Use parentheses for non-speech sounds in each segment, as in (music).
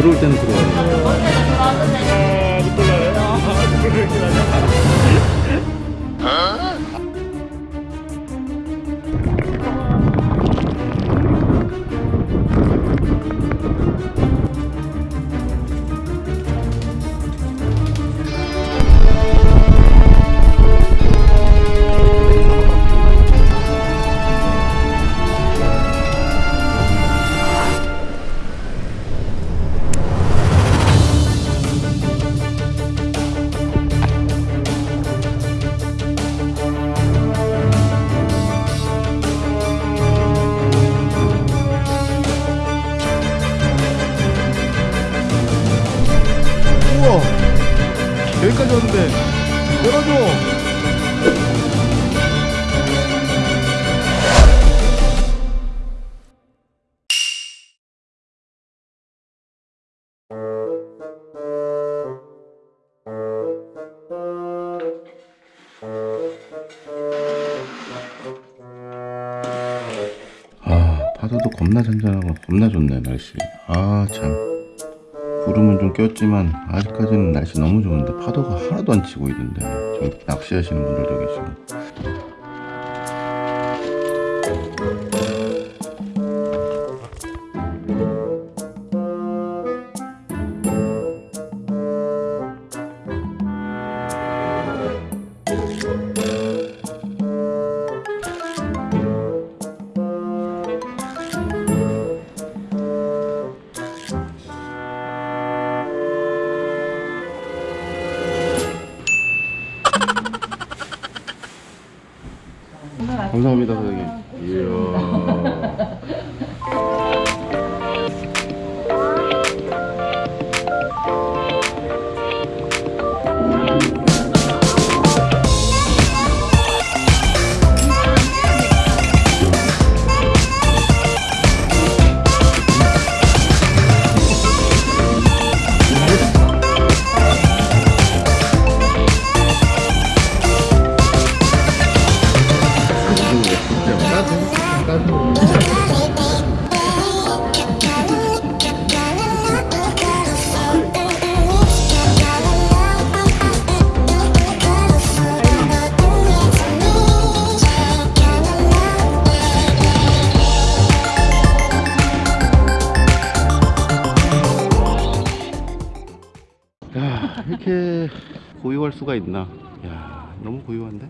들어올 때는 들어와요. 우와 파도도 겁나 잔잔하고 겁나 좋네 날씨. 아참. 구름은 좀 꼈지만 아직까지는 날씨 너무 좋은데 파도가 하나도 안 치고 있는데 저기 낚시하시는 분들도 계시고 감사합니다 사장님. 이야 고요할 수가 있나? 야 너무 고요한데?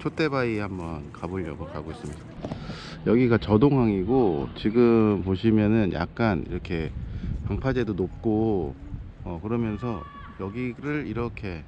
촛대바위 한번 가보려고 가고 있습니다. 여기가 저동항이고 지금 보시면은 약간 이렇게 방파제도 높고 어 그러면서 여기를 이렇게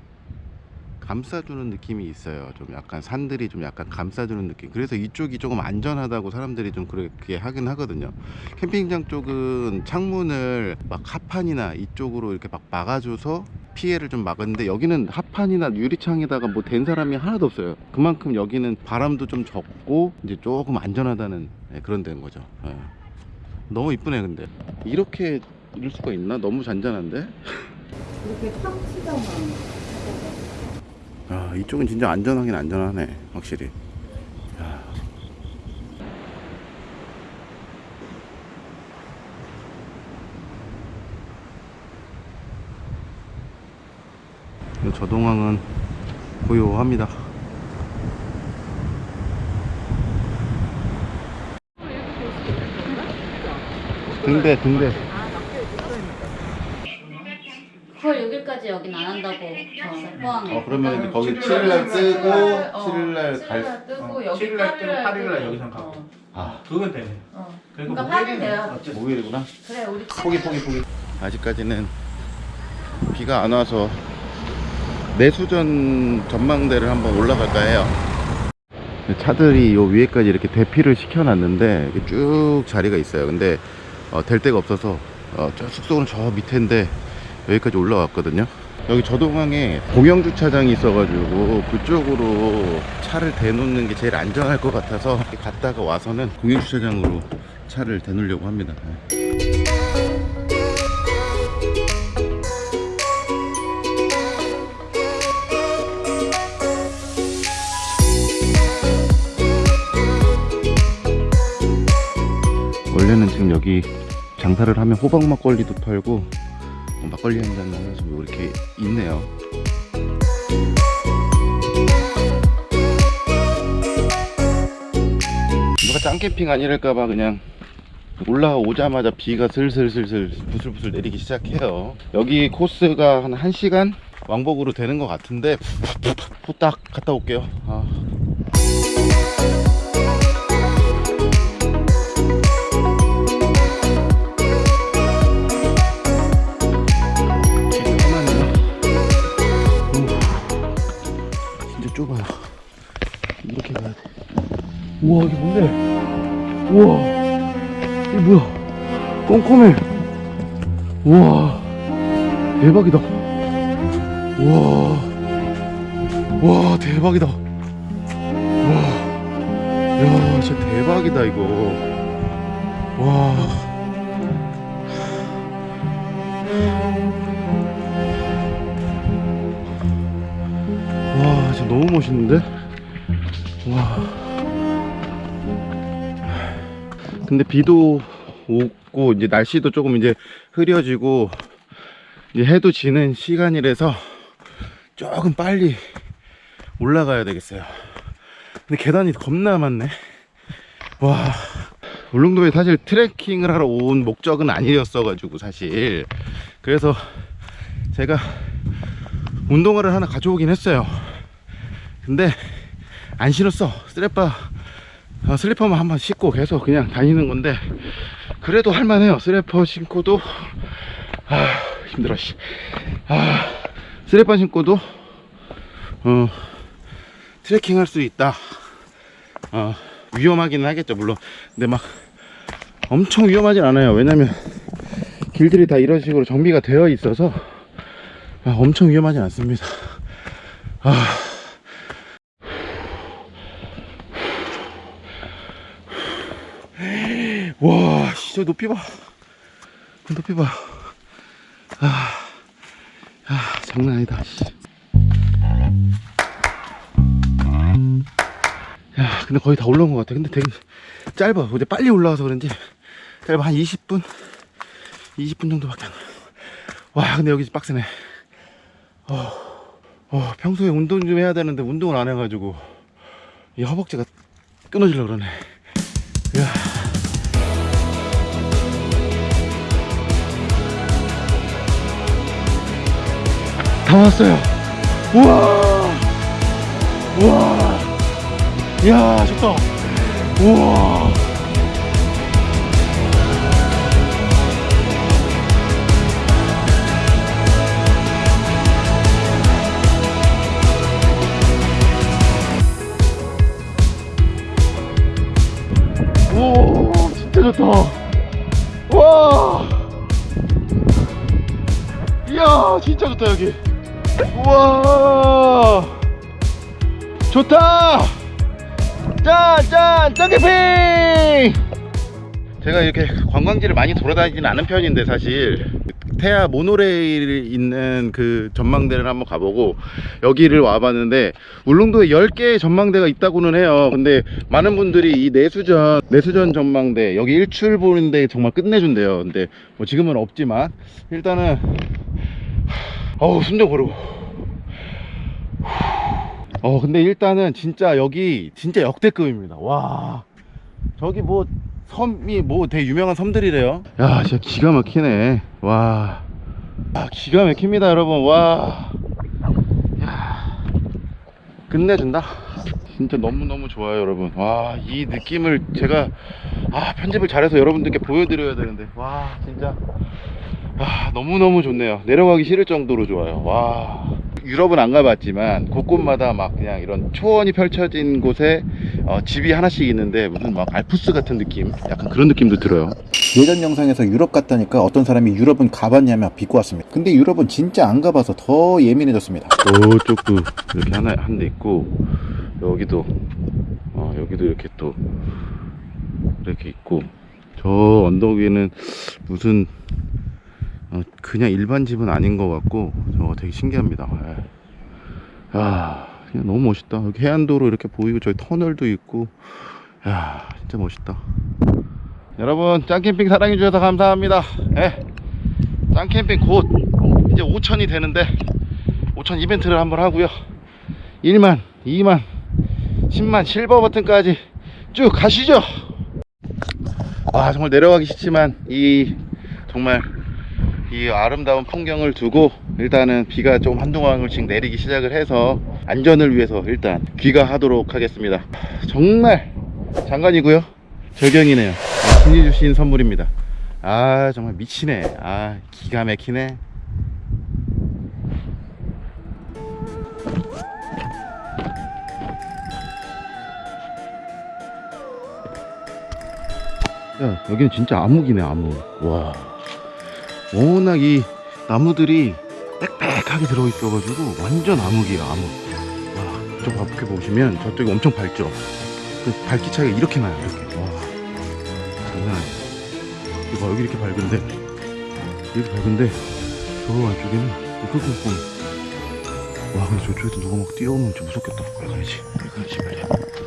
감싸주는 느낌이 있어요. 좀 약간 산들이 좀 약간 감싸주는 느낌. 그래서 이쪽이 조금 안전하다고 사람들이 좀 그렇게 하긴 하거든요. 캠핑장 쪽은 창문을 막 합판이나 이쪽으로 이렇게 막 막아줘서 피해를 좀 막았는데 여기는 합판이나 유리창에다가 뭐댄 사람이 하나도 없어요. 그만큼 여기는 바람도 좀 적고 이제 조금 안전하다는 네, 그런 데인 거죠. 예. 너무 이쁘네 근데 이렇게 이럴 수가 있나? 너무 잔잔한데? 이렇게 팍 치잖아. 아 이쪽은 진짜 안전하긴 안전하네 확실히. 야. 이 저동항은 고요합니다. 등대 등대 그걸 6일까지 여긴 안 한다고 저 포항에 어 그러면 이제 거기 7일날 뜨고 어, 7일날 갈 7일날 뜨고 어, 여기 7일날 뜨고 8일날 뜨고. 여기선 가고. 어, 아, 그건 되네. 어. 그러니까 목요일은 팔일 돼요. 어쩔 수 목요일이구나 그래 우리 포기 포기 포기 아직까지는 비가 안 와서 내수전 전망대를 한번 올라갈까 해요 차들이 요 위에까지 이렇게 대피를 시켜놨는데 쭉 자리가 있어요 근데 어, 될 데가 없어서 어, 저 숙소는 저 밑에인데 여기까지 올라왔거든요. 여기 저동항에 공영주차장이 있어가지고 그쪽으로 차를 대놓는 게 제일 안전할 것 같아서 갔다가 와서는 공영주차장으로 차를 대놓으려고 합니다. 원래는 지금 여기 장사를 하면 호박 막걸리도 팔고 어, 막걸리 한 잔 하면서 뭐 이렇게 있네요. 누가 짱캠핑 아니랄까봐 그냥 올라오자마자 비가 슬슬슬슬 부슬부슬 내리기 시작해요. 여기 코스가 한 1시간 왕복으로 되는 것 같은데 후딱 갔다 올게요. 아. 이렇게 가야 돼. 우와 이게 뭔데? 우와 이게 뭐야? 꼼꼼해. 우와 대박이다. 우와 와 대박이다. 와, 야 진짜 대박이다 이거. 와. 와 진짜 너무 멋있는데? 와. 근데 비도 오고 이제 날씨도 조금 이제 흐려지고 이제 해도 지는 시간이라서 조금 빨리 올라가야 되겠어요. 근데 계단이 겁나 많네. 와. 울릉도에 사실 트레킹을 하러 온 목적은 아니었어 가지고 사실 그래서 제가 운동화를 하나 가져오긴 했어요. 근데 안 신었어. 슬리퍼 어, 슬리퍼만 한번 신고 계속 그냥 다니는 건데 그래도 할만해요. 슬리퍼 신고도 아 힘들어. 씨. 아 슬리퍼 신고도 어 트레킹 할 수 있다. 어 위험하기는 하겠죠 물론. 근데 막 엄청 위험하진 않아요. 왜냐면 길들이 다 이런 식으로 정비가 되어 있어서 아, 엄청 위험하진 않습니다. 아. 와, 씨, 저 높이 봐. 그 높이 봐. 아, 아 장난 아니다. 씨. 야, 근데 거의 다 올라온 것 같아. 근데 되게 짧아. 어제 빨리 올라와서 그런지 짧아. 한 20분? 20분 정도밖에 안 와. 와, 근데 여기 빡세네. 어, 어, 평소에 운동 좀 해야 되는데 운동을 안 해가지고 이 허벅지가 끊어지려고 그러네. 이야. 다 왔어요. 우와. 우와. 이야, 좋다. 우와. 오, 진짜 좋다. 와. 이야, 진짜 좋다, 여기. 우와. 좋다. 짠, 짠, 짠개핑! 제가 이렇게 관광지를 많이 돌아다니지는 않은 편인데, 사실. 태아 모노레일 있는 그 전망대를 한번 가보고 여기를 와봤는데 울릉도에 10개의 전망대가 있다고는 해요 근데 많은 분들이 이 내수전 내수전 전망대 여기 일출 보는데 정말 끝내준대요 근데 뭐 지금은 없지만 일단은 어우 숨좀 고르고. 어 근데 일단은 진짜 여기 진짜 역대급입니다. 와. 저기 뭐 섬이 뭐 되게 유명한 섬들이래요. 야 진짜 기가 막히네. 와. 아, 기가 막힙니다 여러분. 와. 야, 끝내준다. 진짜 너무너무 좋아요 여러분. 와 이 느낌을 제가 아 편집을 잘해서 여러분들께 보여드려야 되는데. 와 진짜 아 너무너무 좋네요. 내려가기 싫을 정도로 좋아요. 와. 유럽은 안 가봤지만 곳곳마다 막 그냥 이런 초원이 펼쳐진 곳에 어, 집이 하나씩 있는데 무슨 막 알프스 같은 느낌? 약간 그런 느낌도 들어요. 예전 영상에서 유럽 갔다니까 어떤 사람이 유럽은 가봤냐며 비꼬 왔습니다. 근데 유럽은 진짜 안 가봐서 더 예민해졌습니다. 저쪽도 이렇게 하나 한 대 있고 여기도 어 여기도 이렇게 또 이렇게 있고 저 언덕 위에는 무슨 어, 그냥 일반 집은 아닌 것 같고 저거 되게 신기합니다. 예. 아 그냥 너무 멋있다. 여기 해안도로 이렇게 보이고 저기 터널도 있고 야 진짜 멋있다. 여러분 짱캠핑 사랑해주셔서 감사합니다 예. 짱캠핑 곧 이제 5천이 되는데 5천 이벤트를 한번 하고요 1만 2만 10만 실버 버튼까지 쭉 가시죠 와 정말 내려가기 싫지만 이 정말 이 아름다운 풍경을 두고 일단은 비가 좀 한동안씩 내리기 시작을 해서 안전을 위해서 일단 귀가하도록 하겠습니다. 정말 장관이고요. 절경이네요. 아, 신이 주신 선물입니다. 아 정말 미치네. 아 기가 막히네. 야 여기는 진짜 암흑이네 암흑. 와 워낙 이 나무들이 빽빽하게 들어있어가지고 완전 암흑이에요 암흑. 와저 밖에 보시면 저쪽이 엄청 밝죠? 그 밝기 차이가 이렇게 나요 이렇게. 와 장난 아니야. 이거 봐 여기 이렇게 밝은데 이렇게 밝은데 저 안쪽에는 꼼꼼 와 근데 저쪽에서 누가 막 뛰어오면 좀 무섭겠다. 빨리 가야지. 빨리 가야지 빨리 음,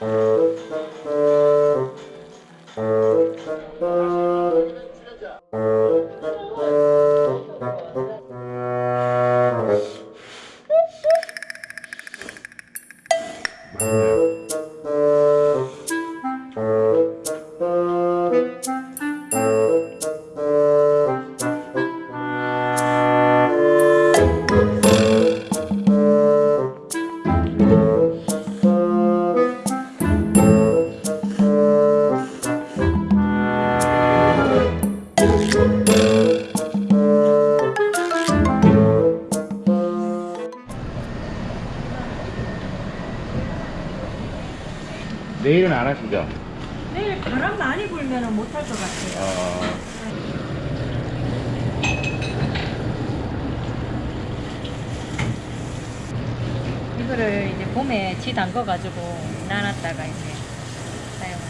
Música 내일은 안 하시죠? 내일 바람 많이 불면 못할 것 같아요. 어... 이거를 이제 봄에 지 담궈가지고 나눴다가 이제 사용하는.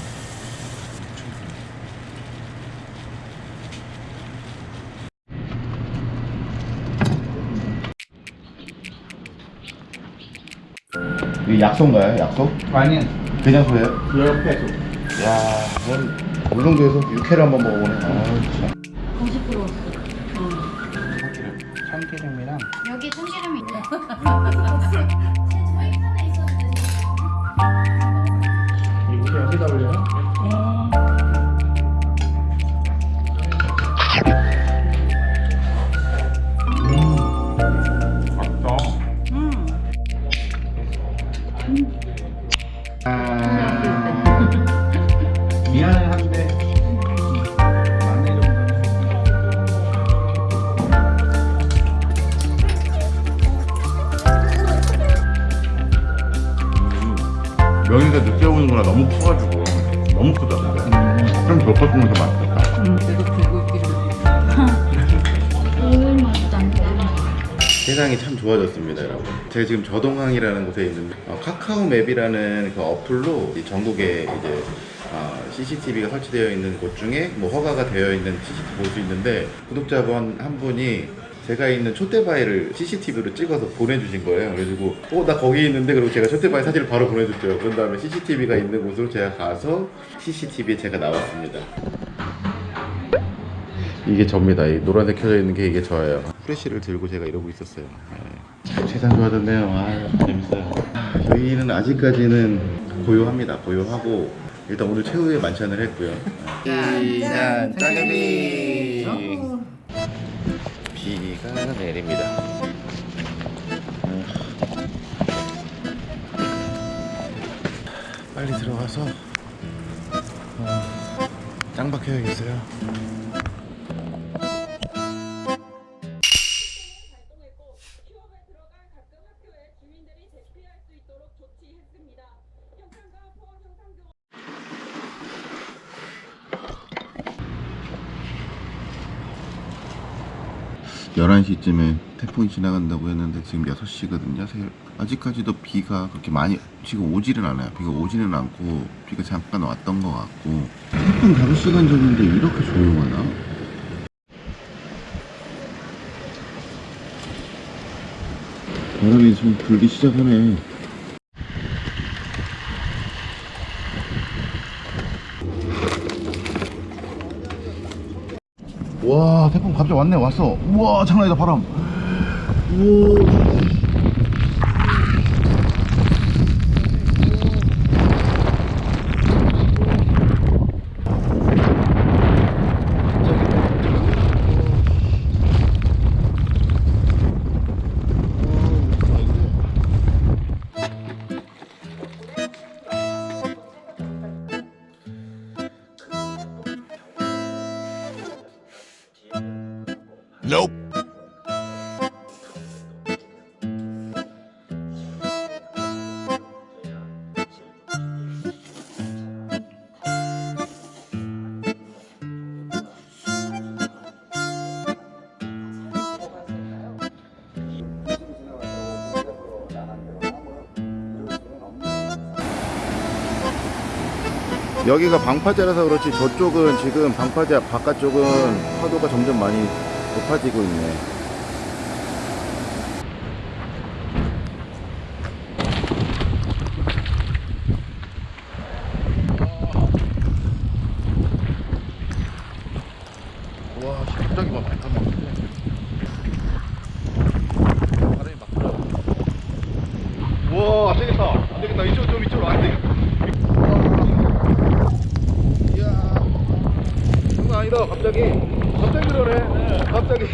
이게 약소인가요? 약소? 아니 그냥 소예요? 옆에서 야, 그럼 울릉도에서 육회를 한번 먹어보네. 아, 참. 90% 참기름 참기름이랑 여기 참기름이 있네. 이렇게 여기다 올려요? 명이가 늦게 오는구나. 너무 커가지고. 너무 크다. 근데. 좀 덮어주면 더 맛있겠다. (laughs) 세상이 참 좋아졌습니다, 여러분. 제가 지금 저동항이라는 곳에 있는데 어, 카카오 맵이라는 그 어플로 이 전국에 이제 어, CCTV가 설치되어 있는 곳 중에 뭐 허가가 되어 있는 CCTV 볼 수 있는데 구독자분 한 분이 제가 있는 촛대바위를 CCTV로 찍어서 보내주신 거예요. 그래가지고 어 나 거기 있는데 그리고 제가 촛대바위 사진을 바로 보내줬죠. 그런 다음에 CCTV가 있는 곳으로 제가 가서 CCTV에 제가 나왔습니다. 이게 접니다. 이 노란색 켜져 있는 게 이게 저예요. 프레쉬를 들고 제가 이러고 있었어요. 네. 참 세상 좋아졌네요. 아 재밌어요. 저희는 아직까지는 고요합니다. 고요하고 일단 오늘 최후의 만찬을 했고요. 짠 짜장 여기가 내립니다 빨리 들어가서 어, 짱박해야겠어요 활동했고 10월에 들어갈 각급 학교에 주민들이 대피할 수 있도록 조치했습니다. 11시쯤에 태풍이 지나간다고 했는데 지금 6시거든요 아직까지도 비가 그렇게 많이 지금 오지는 않아요. 비가 오지는 않고 비가 잠깐 왔던 것 같고. 태풍 5시간 전인데 이렇게 조용하나? 바람이 좀 불기 시작하네. 와 태풍 갑자기 왔네 왔어. 우와 장난이다 바람. 우와 여기가 방파제라서 그렇지 저쪽은 지금 방파제 바깥쪽은 파도가 점점 많이 높아지고 있네. 와 안되겠다. 안되겠다. 이쪽 좀 이쪽으로 안되겠다 이야 장난 아니다 갑자기 갑자기 그러네. 갑자기.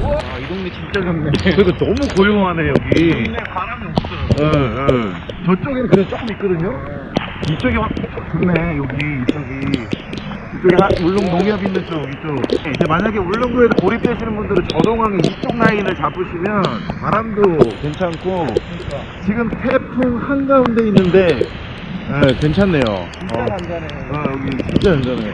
우와. 아, 이 동네 진짜 좋네. 그리고 너무 고요하네 여기. 동네 바람이 없어 예, 예. 저쪽에는 그래도 조금 있거든요? 이쪽이 확 좋네 여기 이쪽이. 이쪽에 하- 울릉 농협 있는 쪽 이쪽. 이제 만약에 울릉도에서 고립되시는 분들은 저동항 이쪽 라인을 잡으시면 바람도 괜찮고 지금 태풍 한가운데 있는데 예, 괜찮네요. 진짜 안전해 어, 여기 진짜 안전해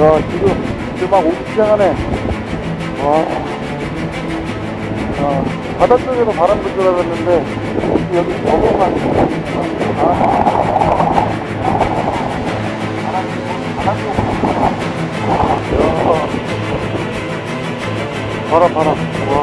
야 지금 이제 막 오기 시작하네. 와 야, 바다 쪽에서 바람 불줄 알았는데 여기 저거만. 아. 바람 바람. 와 들어가